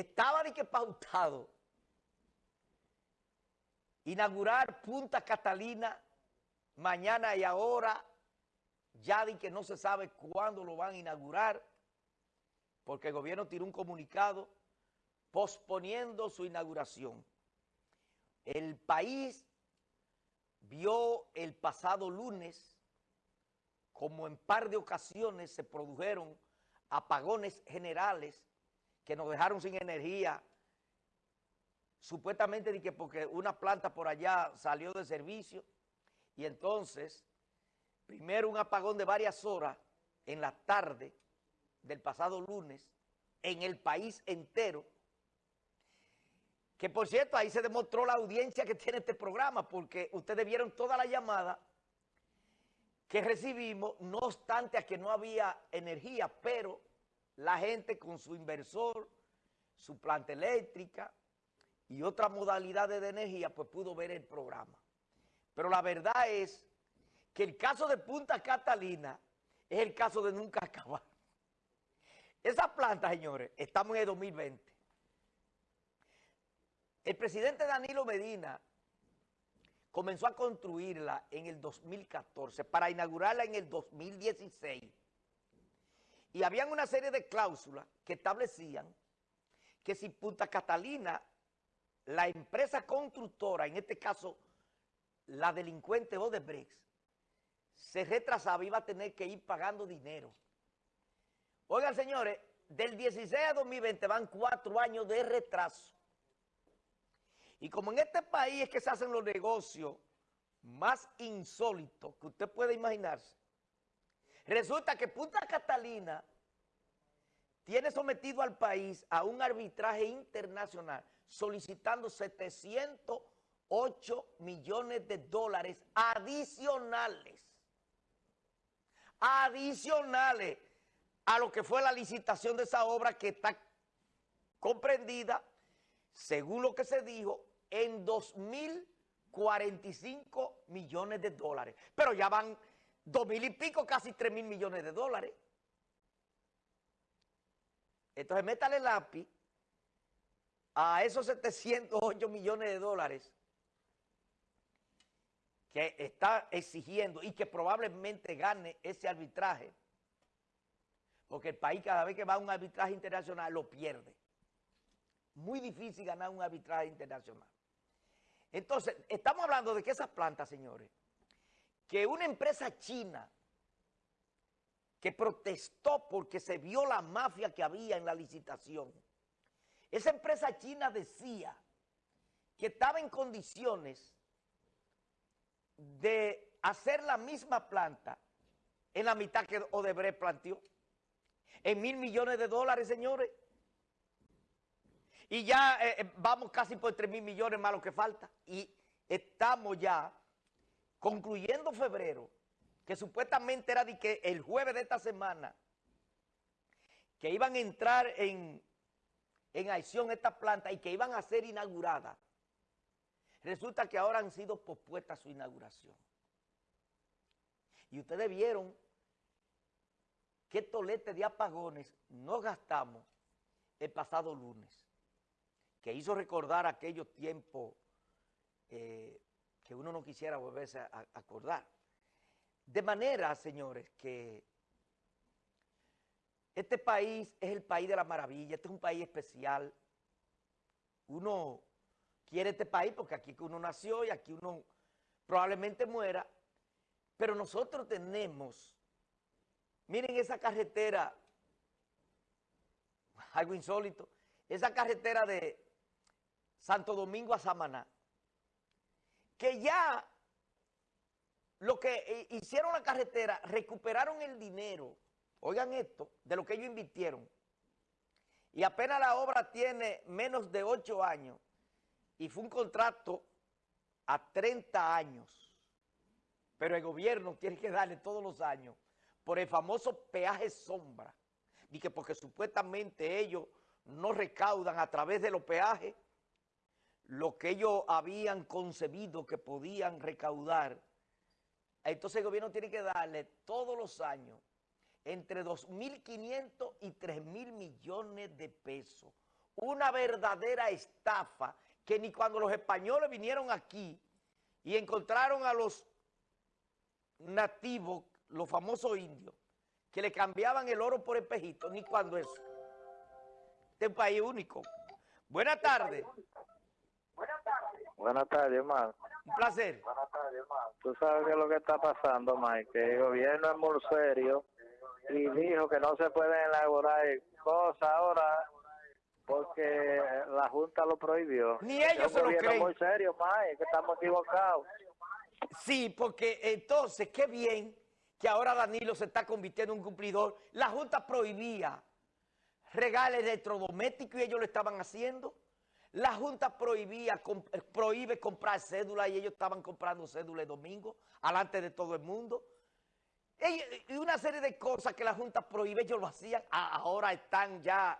estaba de que pautado inaugurar Punta Catalina mañana y ahora, ya de que no se sabe cuándo lo van a inaugurar, porque el gobierno tiró un comunicado posponiendo su inauguración. El país vio el pasado lunes como en par de ocasiones se produjeron apagones generales que nos dejaron sin energía, supuestamente de que porque una planta por allá salió de servicio, y entonces, primero un apagón de varias horas en la tarde del pasado lunes, en el país entero, que por cierto, ahí se demostró la audiencia que tiene este programa, porque ustedes vieron toda la llamada que recibimos, no obstante a que no había energía, pero la gente con su inversor, su planta eléctrica y otras modalidades de energía, pues pudo ver el programa. Pero la verdad es que el caso de Punta Catalina es el caso de nunca acabar. Esa planta, señores, estamos en el 2020. El presidente Danilo Medina comenzó a construirla en el 2014 para inaugurarla en el 2016. Y habían una serie de cláusulas que establecían que si Punta Catalina, la empresa constructora, en este caso la delincuente Odebrecht, se retrasaba, iba a tener que ir pagando dinero. Oigan, señores, del 16 a 2020 van cuatro años de retraso. Y como en este país es que se hacen los negocios más insólitos que usted puede imaginarse, resulta que Punta Catalina tiene sometido al país a un arbitraje internacional solicitando 708 millones de dólares adicionales. Adicionales a lo que fue la licitación de esa obra que está comprendida, según lo que se dijo, en 2.045 millones de dólares. Pero ya van dos mil y pico, casi tres mil millones de dólares. Entonces métale lápiz a esos 708 millones de dólares que está exigiendo y que probablemente gane ese arbitraje, porque el país cada vez que va a un arbitraje internacional lo pierde. Muy difícil ganar un arbitraje internacional. Entonces, estamos hablando de que esas plantas, señores, que una empresa china que protestó porque se vio la mafia que había en la licitación, esa empresa china decía que estaba en condiciones de hacer la misma planta en la mitad que Odebrecht planteó, en mil millones de dólares, señores. Y ya eh, eh, vamos casi por 3 mil millones más lo que falta. Y estamos ya concluyendo febrero, que supuestamente era el jueves de esta semana, que iban a entrar en, en acción esta planta y que iban a ser inauguradas. Resulta que ahora han sido pospuestas su inauguración. Y ustedes vieron qué tolete de apagones no gastamos el pasado lunes que hizo recordar aquellos tiempos eh, que uno no quisiera volverse a, acordar. De manera, señores, que este país es el país de la maravilla, este es un país especial. Uno quiere este país porque aquí uno nació y aquí uno probablemente muera, pero nosotros tenemos, miren esa carretera, algo insólito, esa carretera de, Santo Domingo a Samaná, que ya lo que eh, hicieron la carretera, recuperaron el dinero, oigan esto, de lo que ellos invirtieron, y apenas la obra tiene menos de ocho años, y fue un contrato a 30 años, pero el gobierno tiene que darle todos los años por el famoso peaje sombra, y que porque supuestamente ellos no recaudan a través de los peajes, lo que ellos habían concebido que podían recaudar, entonces el gobierno tiene que darle todos los años entre 2.500 y 3.000 millones de pesos. una verdadera estafa que ni cuando los españoles vinieron aquí y encontraron a los nativos, los famosos indios, que le cambiaban el oro por espejito, ni cuando eso. Este es un país único. Buenas tardes. Buenas tardes, hermano. Un placer. Tú sabes qué es lo que está pasando, Mike, que el gobierno es muy serio y dijo que no se pueden elaborar cosas ahora porque la Junta lo prohibió. Ni ellos se lo gobierno creen. muy serio, Mike, que estamos equivocados. Sí, porque entonces, qué bien que ahora Danilo se está convirtiendo en un cumplidor. La Junta prohibía regales electrodomésticos y ellos lo estaban haciendo. La Junta prohibía, eh, prohíbe comprar cédula y ellos estaban comprando cédula el domingo, alante de todo el mundo. Y una serie de cosas que la Junta prohíbe, ellos lo hacían, ahora están ya